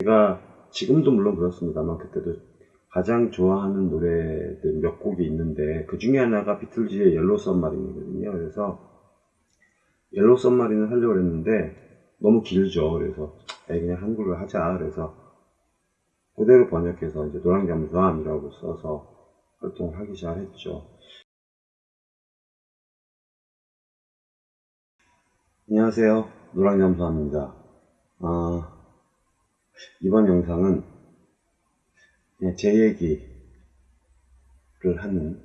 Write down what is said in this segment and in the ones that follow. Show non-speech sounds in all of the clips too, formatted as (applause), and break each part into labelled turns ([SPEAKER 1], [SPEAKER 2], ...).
[SPEAKER 1] 제가 지금도 물론 그렇습니다만 그때도 가장 좋아하는 노래들 몇 곡이 있는데 그 중에 하나가 비틀즈의 Yellow Submarine이거든요. 그래서 Yellow Submarine을 하려고 했는데 너무 길죠. 그래서 그냥 한글로 하자. 그래서 그대로 번역해서 이제 노랑잠수함이라고 써서 활동을 하기 시작했죠. 안녕하세요. 노랑잠수함입니다. 아, 이번 영상은 그냥 제 얘기를 하는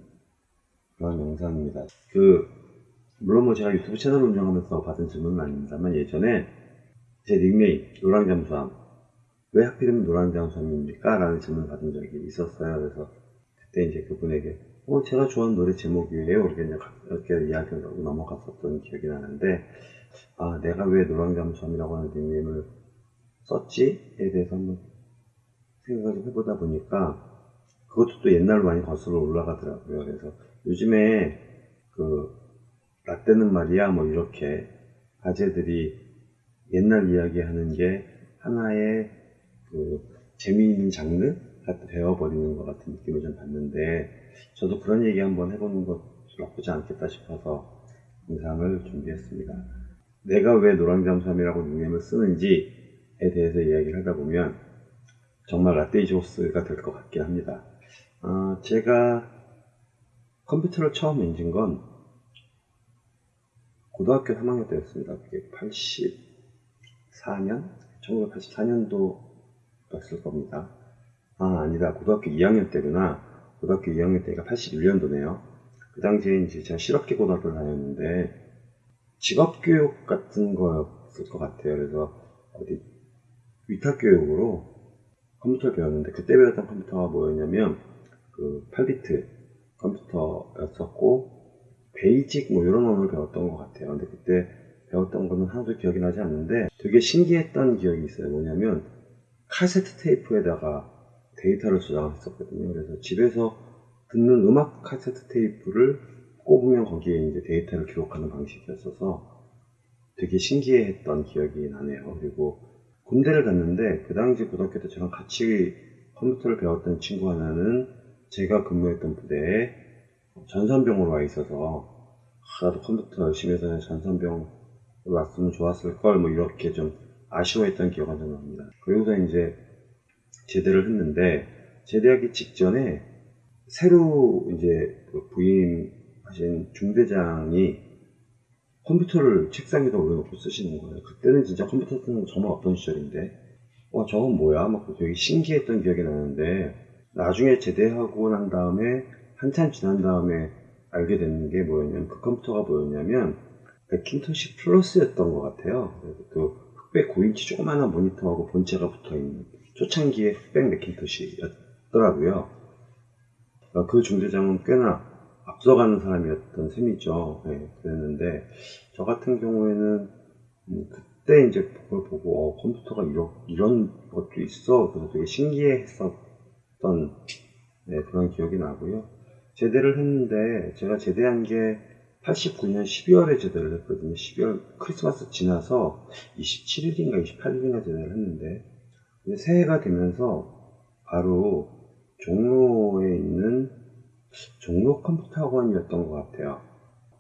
[SPEAKER 1] 그런 영상입니다. 그, 물론 뭐 제가 유튜브 채널 운영하면서 받은 질문은 아닙니다만 예전에 제 닉네임, 노랑잠수함, 왜 하필이면 노랑잠수함입니까? 라는 질문을 받은 적이 있었어요. 그래서 그때 이제 그분에게, 어, 제가 좋아하는 노래 제목이에요. 이렇게 이제 이렇게 이야기를 하고 넘어갔었던 기억이 나는데, 아, 내가 왜 노랑잠수함이라고 하는 닉네임을 썼지에 대해서 한번 생각을 좀 해보다 보니까 그것도 또 옛날로 많이 거슬러 올라가더라고요. 그래서 요즘에 그 라떼는 말이야 뭐 이렇게 아재들이 옛날 이야기 하는 게 하나의 그 재미있는 장르 같은 되어버리는 것 같은 느낌을 좀 받는데 저도 그런 얘기 한번 해보는 것 나쁘지 않겠다 싶어서 영상을 준비했습니다. 내가 왜 노랑잠수함이라고 닉네임을 쓰는지에 대해서 이야기를 하다 보면 정말 라떼이조스가 될 것 같긴 합니다. 어, 제가 컴퓨터를 처음 만진 건 고등학교 3학년 때였습니다. 그게 84년? 1984년도였을 겁니다. 아, 아니다. 고등학교 2학년 때구나. 고등학교 2학년 때가 81년도네요. 그 당시에 이제 제가 실업계 고등학교를 다녔는데 직업교육 같은 거였을 것 같아요. 그래서 어디 위탁 교육으로 컴퓨터를 배웠는데 그때 배웠던 컴퓨터가 뭐였냐면 그 8비트 컴퓨터였었고 BASIC 뭐 이런 언어를 배웠던 것 같아요. 근데 그때 배웠던 거는 하나도 기억이 나지 않는데 되게 신기했던 기억이 있어요. 뭐냐면 카세트 테이프에다가 데이터를 저장했었거든요. 그래서 집에서 듣는 음악 카세트 테이프를 꼽으면 거기에 이제 데이터를 기록하는 방식이었어서 되게 신기했던 기억이 나네요. 그리고 군대를 갔는데 그 당시 고등학교 때 저랑 같이 컴퓨터를 배웠던 친구 하나는 제가 근무했던 부대에 전산병으로 와 있어서 아, 나도 컴퓨터 열심히 해서 전산병으로 왔으면 좋았을 걸 뭐 이렇게 좀 아쉬워했던 기억이 납니다. 그리고서 이제 제대를 했는데 제대하기 직전에 새로 이제 그 부임하신 중대장이 컴퓨터를 책상 위에다 올려놓고 쓰시는 거예요. 그때는 진짜 컴퓨터 쓰는 거 정말 어떤 시절인데, 와, 저건 뭐야? 막 되게 신기했던 기억이 나는데, 나중에 제대하고 난 다음에, 한참 지난 다음에 알게 되는 게 뭐였냐면, 그 컴퓨터가 뭐였냐면, 맥킨토시 플러스였던 것 같아요. 그 흑백 9인치 조그마한 모니터하고 본체가 붙어 있는 초창기의 흑백 맥킨토시였더라고요. 그 중대장은 꽤나 앞서가는 사람이었던 셈이죠. 네, 그랬는데 저 같은 경우에는 음, 그때 이제 그걸 보고 어, 컴퓨터가 이런 이런 것도 있어 그래서 되게 신기했었던 네, 그런 기억이 나고요. 제대를 했는데 제가 제대한 게 89년 12월에 제대를 했거든요. 12월 크리스마스 지나서 27일인가 28일인가 제대를 했는데 새해가 되면서 바로 종로에 있는 종로 컴퓨터 학원이었던 것 같아요.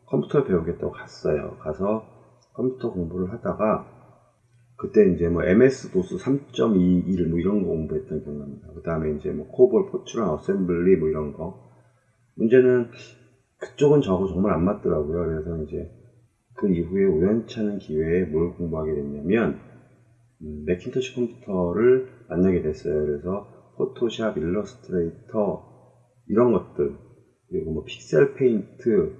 [SPEAKER 1] 컴퓨터 배우겠다고 갔어요. 가서 컴퓨터 공부를 하다가 그때 이제 뭐 MS DOS 3.21 뭐 이런 거 공부했던 기억납니다. 그 다음에 이제 뭐 COBOL, Fortran, assembly 뭐 이런 거. 문제는 그쪽은 저하고 정말 안 맞더라고요. 그래서 이제 그 이후에 우연찮은 기회에 뭘 공부하게 됐냐면 음, Macintosh 컴퓨터를 만나게 됐어요. 그래서 Photoshop, Illustrator 이런 것들 그리고 뭐 PixelPaint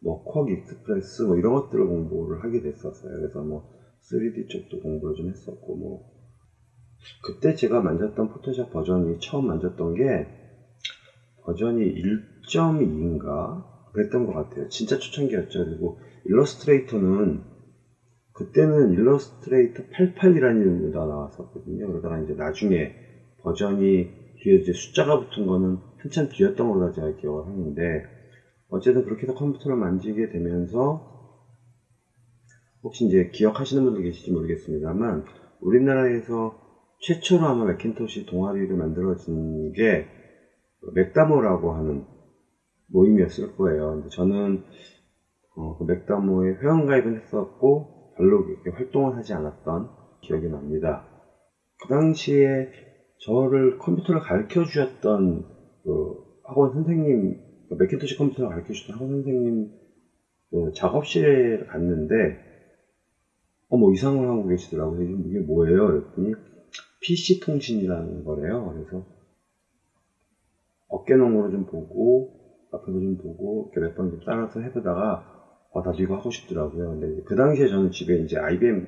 [SPEAKER 1] 뭐 QuarkXPress 뭐 이런 것들을 공부를 하게 됐었어요. 그래서 뭐 3D 쪽도 공부를 좀 했었고 뭐 그때 제가 만졌던 Photoshop 버전이 처음 만졌던 게 버전이 1.2인가 그랬던 것 같아요. 진짜 초창기였죠. 그리고 일러스트레이터는 그때는 일러스트레이터 88이라는 이름으로 나왔었거든요. 그러다가 이제 나중에 버전이 뒤에 이제 숫자가 붙은 거는 한참 뒤였던 걸로 제가 기억을 하는데 어쨌든 그렇게 해서 컴퓨터를 만지게 되면서 혹시 이제 기억하시는 분들 계실지 모르겠습니다만 우리나라에서 최초로 아마 맥킨토시 동아리를 만들어진 게 맥다모라고 하는 모임이었을 거예요. 근데 저는 어, 그 맥다모에 회원가입은 했었고 별로 그렇게 활동을 하지 않았던 기억이 납니다. 그 당시에 저를 컴퓨터를 가르쳐 주셨던 그 학원 선생님, 그 맥킨토시 컴퓨터를 가르쳐 주셨던 학원 선생님 그 작업실에 갔는데 어, 뭐 이상을 하고 계시더라고요. 이게 뭐예요? 그랬더니 PC 통신이라는 거래요. 그래서 어깨너머로 좀 보고 앞에서 좀 보고 이렇게 몇 번 좀 따라서 해보다가 어, 나도 이거 하고 싶더라고요. 근데 그 당시에 저는 집에 이제 IBM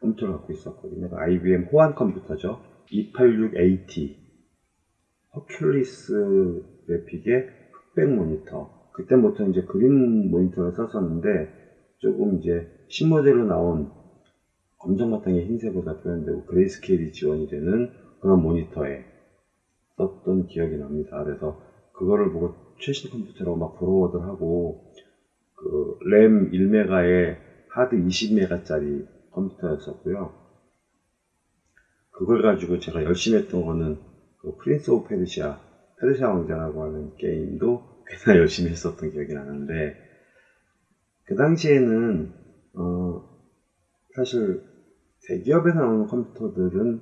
[SPEAKER 1] 컴퓨터를 갖고 있었거든요. 그 IBM 호환 컴퓨터죠. 286AT 허큘리스 그래픽의 흑백 모니터. 그때부터 이제 그린 모니터를 썼었는데 조금 이제 신모델로 나온 검정 바탕에 흰색으로 표현되고 grayscale이 지원이 되는 그런 모니터에 썼던 기억이 납니다. 그래서 그거를 보고 최신 컴퓨터라고 막 부러워들 하고 그 램 1메가에 하드 20메가짜리 컴퓨터였었고요. 그걸 가지고 제가 열심히 했던 거는 그 Prince of Persia, 페르시아 왕자라고 하는 게임도 꽤나 (laughs) 열심히 했었던 기억이 나는데 그 당시에는 어 사실 대기업에서 나오는 컴퓨터들은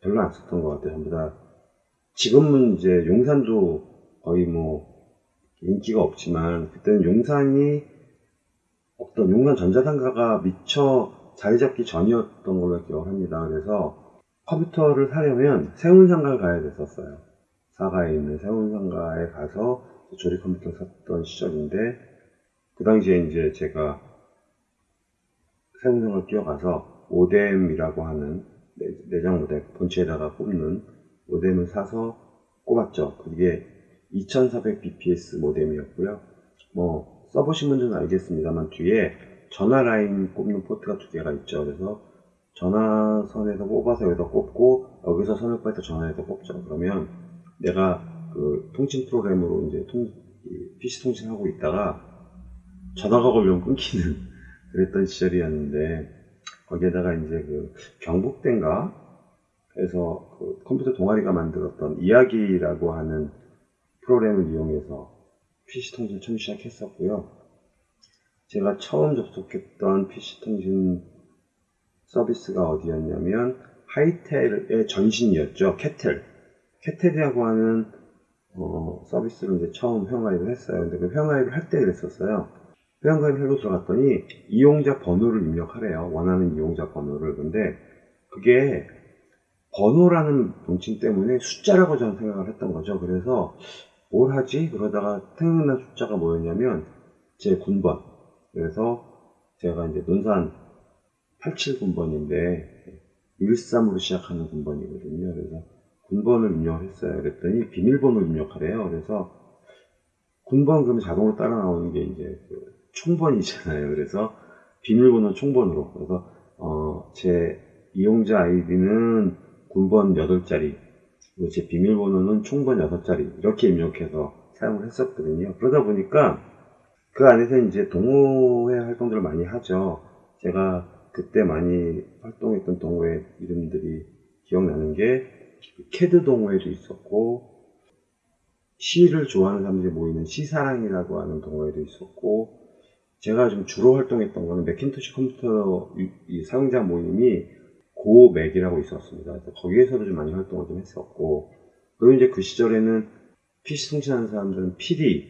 [SPEAKER 1] 별로 안 썼던 것 같아요. 전부 다 지금은 이제 용산도 거의 뭐 인기가 없지만 그때는 용산이 어떤 용산 전자상가가 미처 자리 잡기 전이었던 걸로 기억합니다. 그래서 컴퓨터를 사려면 세운상가를 가야 됐었어요. 사가에 있는 세운상가에 가서 조립 컴퓨터 샀던 시절인데 그 당시에 이제 제가 세운상가를 뛰어가서 오뎀이라고 하는 내장 모뎀 본체에다가 꼽는 모뎀을 사서 꼽았죠. 그게 2400bps 모뎀이었고요. 뭐 써보신 분들은 알겠습니다만 뒤에 전화 라인 꼽는 포트가 두 개가 있죠. 그래서 전화선에서 뽑아서 여기다 꼽고 여기서 선을 빼서 전화에서 꼽죠. 그러면 내가 그 통신 프로그램으로 이제 통, PC 통신하고 있다가 전화가 걸려면 끊기는 (laughs) 그랬던 시절이었는데 거기에다가 이제 그 경북대인가 해서 그 컴퓨터 동아리가 만들었던 이야기라고 하는 프로그램을 이용해서 PC 통신 처음 시작했었고요. 제가 처음 접속했던 PC 통신 서비스가 어디였냐면 하이텔의 전신이었죠. 캐텔. 캐텔이라고 하는 어, 서비스를 이제 처음 회원가입을 했어요. 근데 그 회원가입을 할 때 그랬었어요. 회원가입을 하고 들어갔더니 이용자 번호를 입력하래요. 원하는 이용자 번호를. 근데 그게 번호라는 명칭 때문에 숫자라고 저는 생각을 했던 거죠. 그래서 뭘 하지? 그러다가 생각난 숫자가 뭐였냐면 제 군번. 그래서 제가 이제 논산 87군번인데 13으로 시작하는 군번이거든요. 그래서 군번을 입력을 했어요. 그랬더니 비밀번호 입력하래요. 그래서 군번 그러면 자동으로 따라 나오는 게 이제 그 총번이잖아요. 그래서 비밀번호 총번으로. 그래서 어, 제 이용자 아이디는 군번 8자리, 그리고 제 비밀번호는 총번 6자리 이렇게 입력해서 사용을 했었거든요. 그러다 보니까 그 안에서 이제 동호회 활동들을 많이 하죠. 제가 그때 많이 활동했던 동호회 이름들이 기억나는 게 캐드 동호회도 있었고 시를 좋아하는 사람들이 모이는 시사랑이라고 하는 동호회도 있었고 제가 좀 주로 활동했던 거는 Macintosh 컴퓨터 이 사용자 모임이 고맥이라고 있었습니다. 거기에서도 좀 많이 활동을 좀 했었고 그리고 이제 그 시절에는 PC 통신하는 사람들은 PD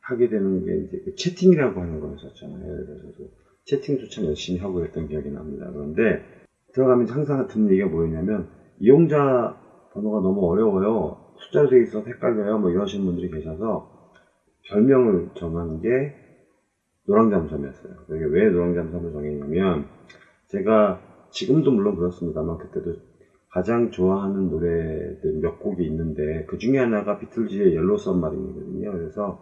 [SPEAKER 1] 하게 되는 게 이제 그 채팅이라고 하는 거였었잖아요. 그래서 채팅도 참 열심히 하고 했던 기억이 납니다. 그런데 들어가면 항상 듣는 얘기가 뭐였냐면 이용자 번호가 너무 어려워요. 숫자로 되어 있어서 헷갈려요. 뭐 이러시는 분들이 계셔서 별명을 정한 게 노랑잠섬이었어요. 이게 왜 노랑잠섬을 정했냐면 제가 지금도 물론 그렇습니다만 그때도 가장 좋아하는 노래들 몇 곡이 있는데 그 중에 하나가 비틀즈의 Yellow Submarine이거든요. 그래서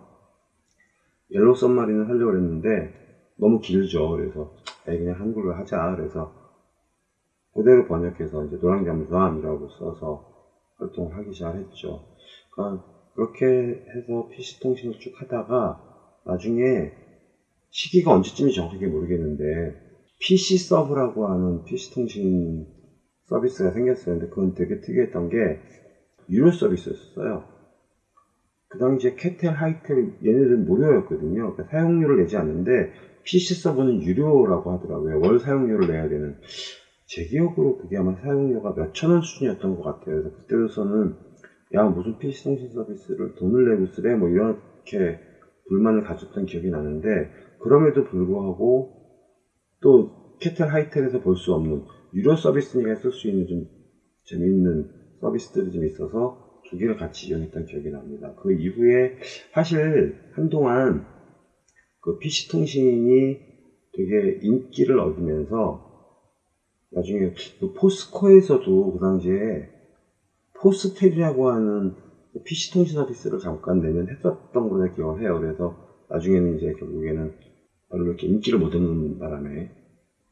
[SPEAKER 1] Yellow Submarine을 하려고 했는데 너무 길죠. 그래서 에이, 그냥 한글로 하자. 그래서 그대로 번역해서 이제 노랑잠수함이라고 써서 활동을 하기 시작했죠. 그러니까 그렇게 해서 PC 통신을 쭉 하다가 나중에 시기가 언제쯤인지 정확하게 모르겠는데 PC 서브라고 하는 PC 통신 서비스가 생겼어요. 근데 그건 되게 특이했던 게 유료 서비스였어요. 그 당시에 캐텔, 하이텔 얘네들은 무료였거든요. 그러니까 사용료를 내지 않는데 PC 서버는 유료라고 하더라고요. 월 사용료를 내야 되는. 제 기억으로 그게 아마 사용료가 몇천 원 수준이었던 것 같아요. 그래서 그때로서는 야 무슨 PC 통신 서비스를 돈을 내고 쓰래 뭐 이렇게 불만을 가졌던 기억이 나는데 그럼에도 불구하고 또 캐텔 하이텔에서 볼 수 없는 유료 서비스니까 쓸 수 있는 좀 재미있는 서비스들이 좀 있어서 두 개를 같이 이용했던 기억이 납니다. 그 이후에 사실 한동안 그 PC 통신이 되게 인기를 얻으면서 나중에 그 포스코에서도 그 당시에 포스텔이라고 하는 PC 통신 서비스를 잠깐 내년 했었던 걸로 기억을 해요. 그래서 나중에는 이제 결국에는 별로 이렇게 인기를 못 얻는 바람에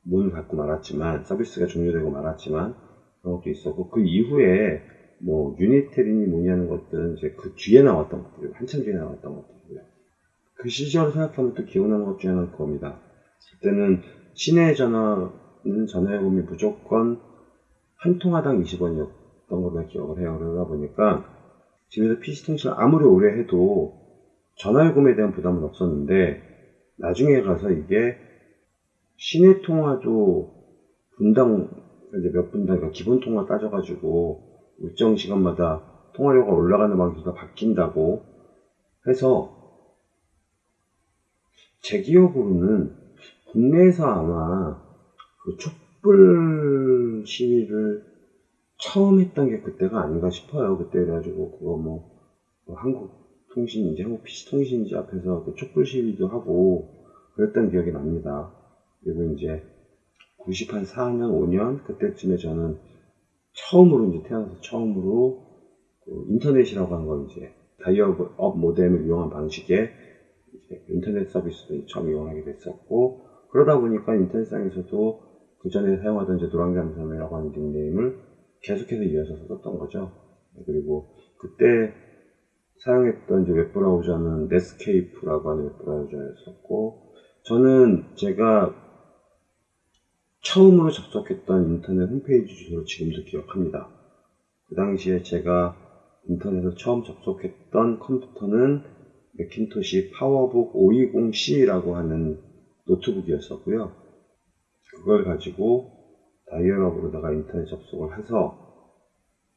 [SPEAKER 1] 문을 닫고 말았지만 서비스가 종료되고 말았지만 그런 것도 있었고 그 이후에 뭐 뭐니 하는 것들은 이제 그 뒤에 나왔던 것들이고 한참 뒤에 나왔던 것들이고요. 그 시절을 생각하면 또 기억나는 것 중에 하나는 그겁니다. 그때는 시내 전화는 전화요금이 무조건 한 통화당 20원이었던 걸로 기억을 해요. 그러다 보니까 집에서 PC통신을 아무리 오래 해도 전화요금에 대한 부담은 없었는데 나중에 가서 이게 시내 통화도 분당 이제 몇 분당 그러니까 기본 통화 따져가지고 일정 시간마다 통화료가 올라가는 방식이 바뀐다고 해서 제 기억으로는 국내에서 아마 그 촛불 시위를 처음 했던 게 그때가 아닌가 싶어요. 그때 그래가지고 그거 뭐, 뭐 한국 통신인지 한국 PC 통신인지 앞에서 그 촛불 시위도 하고 그랬던 기억이 납니다. 그리고 이제 94년, 4년, 5년 그때쯤에 저는 처음으로 이제 태어나서 처음으로 그 인터넷이라고 하는 걸 이제 다이얼업 모뎀을 이용한 방식의 인터넷 서비스도 처음 이용하게 됐었고 그러다 보니까 인터넷상에서도 그 전에 사용하던 이제 노랑잠섬이라고 하는 닉네임을 계속해서 이어서 썼던 거죠. 그리고 그때 사용했던 이제 웹브라우저는 넷스케이프라고 하는 웹브라우저였었고 저는 제가 처음으로 접속했던 인터넷 홈페이지 주소를 지금도 기억합니다. 그 당시에 제가 인터넷을 처음 접속했던 컴퓨터는 맥킨토시 파워북 520C라고 하는 노트북이었었고요. 그걸 가지고 다이얼업으로다가 인터넷 접속을 해서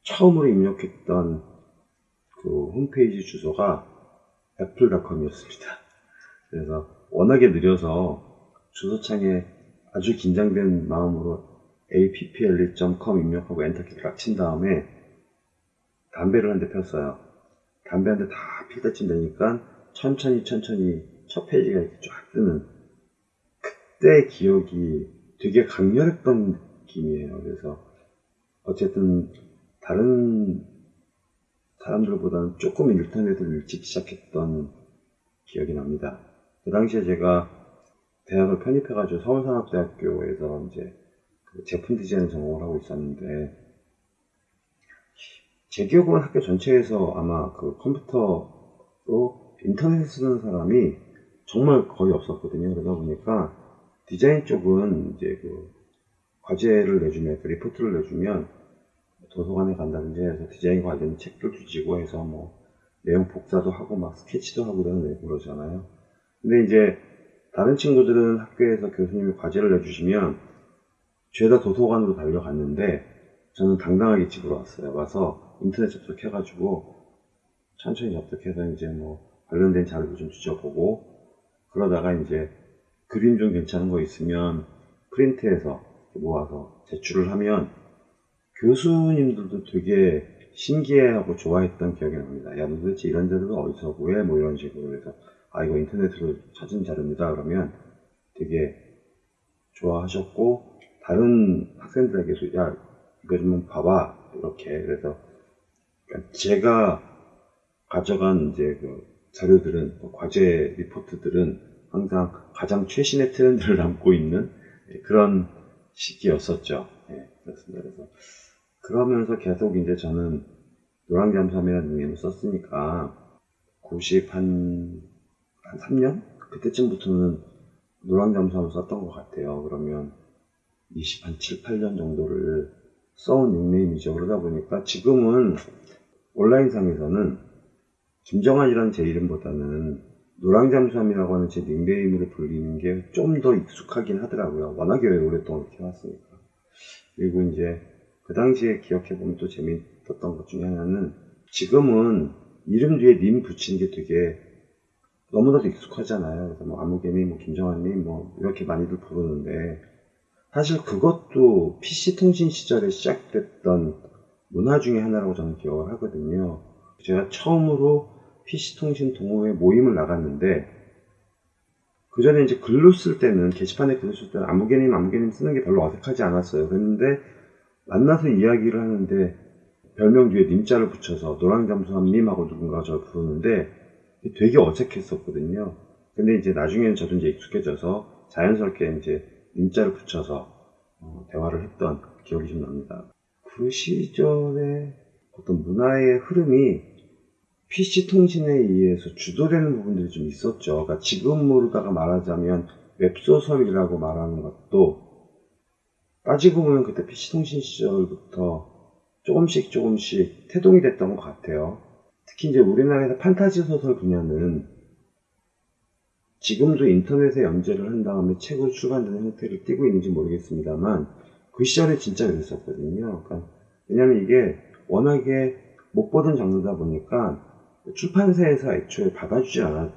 [SPEAKER 1] 처음으로 입력했던 그 홈페이지 주소가 애플닷컴이었습니다. 그래서 워낙에 느려서 주소창에 아주 긴장된 마음으로 appl.com 입력하고 엔터키를 딱친 다음에 담배를 한 대 폈어요. 담배 한 대다 되니까 천천히 천천히 첫 페이지가 이렇게 쫙 뜨는 그때 기억이 되게 강렬했던 느낌이에요. 그래서 어쨌든 다른 사람들보다는 조금 인터넷을 일찍 시작했던 기억이 납니다. 그 당시에 제가 대학을 편입해가지고 서울산업대학교에서 이제 그 제품 디자인 전공을 하고 있었는데 제 기억으로는 학교 전체에서 아마 그 컴퓨터로 인터넷을 쓰는 사람이 정말 거의 없었거든요. 그러다 보니까 디자인 쪽은 이제 그 과제를 내주면, 그 리포트를 내주면 도서관에 간다든지 해서 디자인 관련 책도 주지고 해서 뭐 내용 복사도 하고 막 스케치도 하고 이러는 그러잖아요. 근데 이제 다른 친구들은 학교에서 교수님이 과제를 내주시면 죄다 도서관으로 달려갔는데 저는 당당하게 집으로 왔어요. 와서 인터넷 접속해가지고 천천히 접속해서 이제 뭐 관련된 자료도 좀 뒤져보고 그러다가 이제 그림 좀 괜찮은 거 있으면 프린트해서 모아서 제출을 하면 교수님들도 되게 신기해하고 좋아했던 기억이 납니다. 야, 너 도대체 이런 자료가 어디서 구해? 뭐 이런 식으로 해서 아, 이거 인터넷으로 찾은 자료입니다. 그러면 되게 좋아하셨고 다른 학생들에게도 야, 이거 좀 봐봐. 이렇게 그래서 그러니까 제가 가져간 이제 그 자료들은 그 과제 리포트들은 항상 가장 최신의 트렌드를 (laughs) 담고 있는 그런 시기였었죠. 네, 그렇습니다. 그래서 그러면서 계속 이제 저는 노랑잠삼이라는 닉네임을 썼으니까 90 한, 한 3년? 그때쯤부터는 노랑잠삼을 썼던 것 같아요. 그러면 20, 한 7, 8년 정도를 써온 닉네임이죠. 그러다 보니까 지금은 온라인상에서는 김정환이라는 제 이름보다는 노랑잠수함이라고 하는 제 닉네임으로 불리는 게 좀 더 익숙하긴 하더라고요. 워낙에 오랫동안 이렇게 해왔으니까. 그리고 이제 그 당시에 기억해보면 또 재밌었던 것 중에 하나는 지금은 이름 뒤에 님 붙이는 게 되게 너무나도 익숙하잖아요. 그래서 뭐 아무개님, 뭐 김정환님, 뭐 이렇게 많이들 부르는데 사실 그것도 PC 통신 시절에 시작됐던 문화 중에 하나라고 저는 기억을 하거든요. 제가 처음으로 PC 통신 동호회 모임을 나갔는데 그 전에 이제 글로 쓸 때는 게시판에 글로 쓸 때는 아무개님, 아무개님 쓰는 게 별로 어색하지 않았어요. 그랬는데 만나서 이야기를 하는데 별명 뒤에 님자를 붙여서 노랑잠수함님하고 누군가 저를 부르는데 되게 어색했었거든요. 근데 이제 나중에는 저도 이제 익숙해져서 자연스럽게 이제 님자를 붙여서 어, 대화를 했던 기억이 좀 납니다. 그 시절에 어떤 문화의 흐름이 PC 통신에 의해서 주도되는 부분들이 좀 있었죠. 그러니까 지금으로다가 말하자면 웹소설이라고 말하는 것도 따지고 보면 그때 PC 통신 시절부터 조금씩 조금씩 태동이 됐던 것 같아요. 특히 이제 우리나라에서 판타지 소설 분야는 지금도 인터넷에 연재를 한 다음에 책으로 출간되는 형태를 띠고 있는지 모르겠습니다만 그 시절에 진짜 그랬었거든요. 그러니까 왜냐면 이게 워낙에 못 보던 장르다 보니까 출판사에서 애초에 받아주지 않았던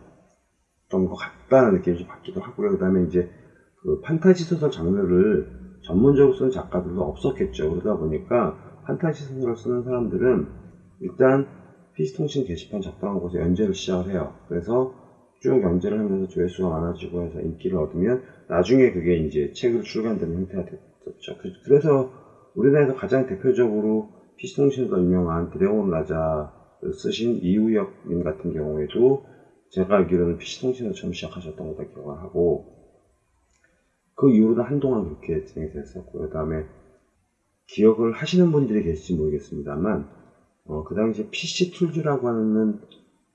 [SPEAKER 1] 것 같다는 느낌이 좀 받기도 하고요. 그 다음에 이제 그 판타지 소설 장르를 전문적으로 쓰는 작가들도 없었겠죠. 그러다 보니까 판타지 소설을 쓰는 사람들은 일단 PC통신 게시판 작성한 곳에 연재를 시작을 해요. 그래서 쭉 연재를 하면서 조회수가 많아지고 해서 인기를 얻으면 나중에 그게 이제 책으로 출간되는 형태가 됐 었죠. 그, 그래서 우리나라에서 가장 대표적으로 PC통신에서 유명한 드래곤 라자를 쓰신 이우혁님 같은 경우에도 제가 알기로는 PC통신을 처음 시작하셨던 걸로 기억을 하고 그 이후로는 한동안 그렇게 진행이 됐었고요. 그 다음에 기억을 하시는 분들이 계실지 모르겠습니다만 어, 그 당시에 PC툴즈라고 하는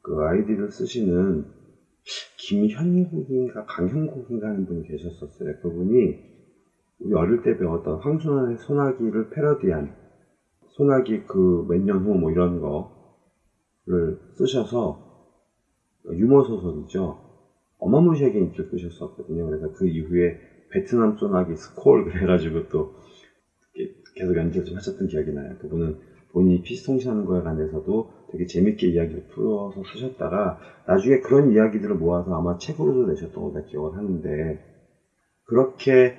[SPEAKER 1] 그 아이디를 쓰시는 김현국인가 강형국인가 하는 분이 계셨었어요. 그분이 우리 어릴 때 배웠던 황순환의 소나기를 패러디한 소나기 그 몇 년 후 뭐 이런 거를 쓰셔서 유머 소설이죠. 어마무시하게 인기를 끄셨었거든요. 그래서 그 이후에 베트남 소나기 스콜 그래가지고 또 계속 연재를 좀 하셨던 기억이 나요. 그분은 본인이 피스통신하는 거에 관해서도 되게 재밌게 이야기를 풀어서 쓰셨다가 나중에 그런 이야기들을 모아서 아마 책으로도 내셨던 걸로 기억을 하는데 그렇게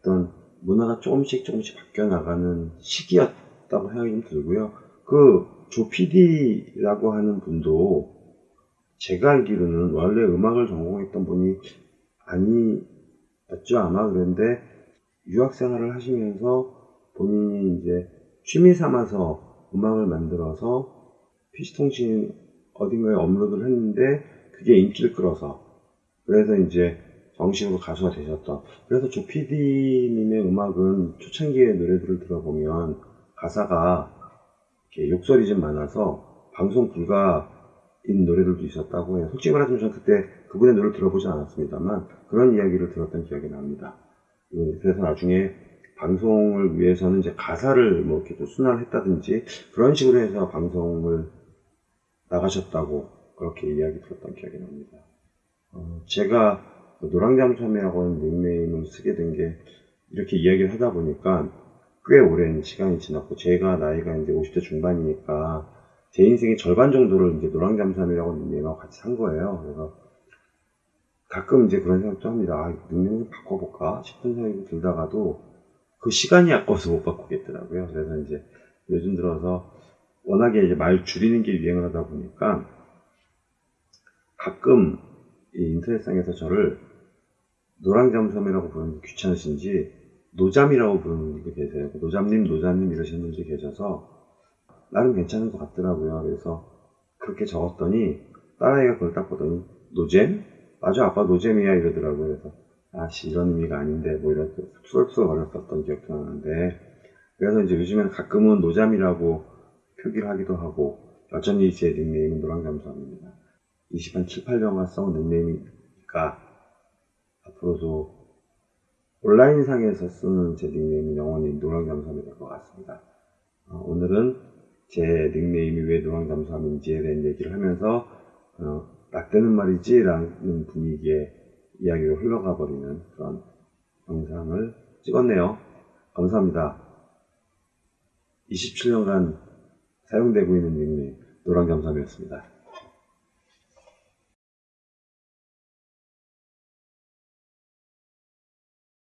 [SPEAKER 1] 어떤 문화가 조금씩 조금씩 바뀌어 나가는 시기였다고 생각이 좀 들고요. 그조 PD라고 하는 분도 제가 알기로는 원래 음악을 전공했던 분이 아니었죠 아마 그런데 유학 생활을 하시면서 본인이 이제 취미 삼아서 음악을 만들어서 PC통신 어딘가에 업로드를 했는데 그게 인기를 끌어서 그래서 이제 정식으로 가수가 되셨던 그래서 조 PD님의 음악은 초창기의 노래들을 들어보면 가사가 이렇게 욕설이 좀 많아서 방송 불가인 노래들도 있었다고 해요. 솔직히 말하자면 저는 그때 그분의 노래를 들어보진 않았습니다만 그런 이야기를 들었던 기억이 납니다. 그래서 나중에 방송을 위해서는 이제 가사를 뭐 이렇게 또 순환을 했다든지 그런 식으로 해서 방송을 나가셨다고 그렇게 이야기 들었던 기억이 납니다. 어, 제가 노랑잠섬이라고 하는 닉네임을 쓰게 된 게 이렇게 이야기를 하다 보니까 꽤 오랜 시간이 지났고 제가 나이가 이제 50대 중반이니까 제 인생의 절반 정도를 이제 노랑잠섬이라고 하는 닉네임하고 같이 산 거예요. 그래서 가끔 이제 그런 생각도 합니다. 아, 닉네임 좀 바꿔볼까 싶은 생각이 들다가도 그 시간이 아까워서 못 바꾸겠더라고요. 그래서 이제 요즘 들어서 워낙에 이제 말 줄이는 게 유행을 하다 보니까 가끔 이 인터넷상에서 저를 노랑잠수함이라고 부르는 게 귀찮으신지 노잠이라고 부르는 분들 계세요. 노잠님, 노잠님 이러시는 분들이 계셔서 나름 괜찮은 것 같더라고요. 그래서 그렇게 적었더니 딸아이가 그걸 딱 보더니 노잼? 맞아 아빠 노잼이야 이러더라고요. 그래서 아씨 이런 의미가 아닌데 뭐 이렇게 툴툴거렸었던 기억도 나는데 그래서 이제 요즘엔 가끔은 노잠이라고 표기를 하기도 하고 여전히 제 닉네임은 노랑잠수함입니다. 20한 7, 8년간 써온 닉네임이니까 앞으로도 온라인상에서 쓰는 제 닉네임은 영원히 노랑잠수함이 될 것 같습니다. 어, 오늘은 제 닉네임이 왜 노랑잠수함인지에 대한 얘기를 하면서 어, 낙되는 말이지 라는 분위기의 이야기로 흘러가 버리는 그런 영상을 찍었네요. 감사합니다. 27년간 사용되고 있는 닉네임 노랑잠수함이었습니다.